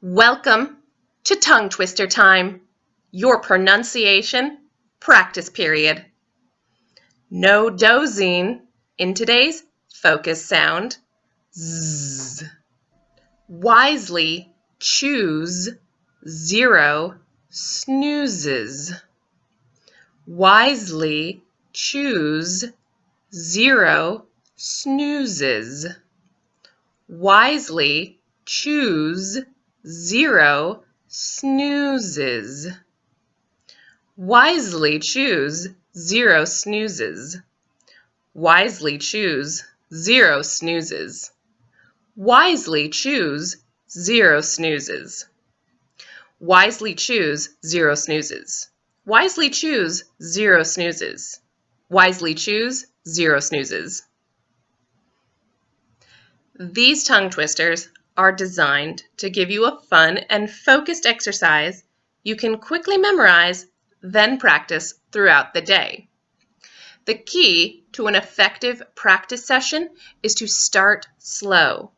Welcome to Tongue Twister Time, your pronunciation practice period. No dozing in today's focus sound. Z. Wisely choose zero snoozes. Wisely choose zero snoozes. Wisely choose zero snoozes. Wisely choose zero snoozes. Wisely choose zero snoozes. Wisely choose zero snoozes. Wisely choose zero snoozes. Wisely choose zero snoozes. Wisely choose zero snoozes. These tongue twisters are designed to give you a fun and focused exercise you can quickly memorize, then practice throughout the day. The key to an effective practice session is to start slow,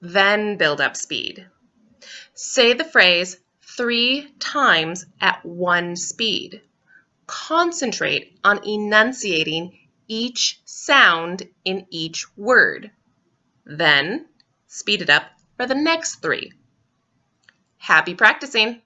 then build up speed. Say the phrase three times at one speed. Concentrate on enunciating each sound in each word. Then speed it up for the next three. Happy practicing!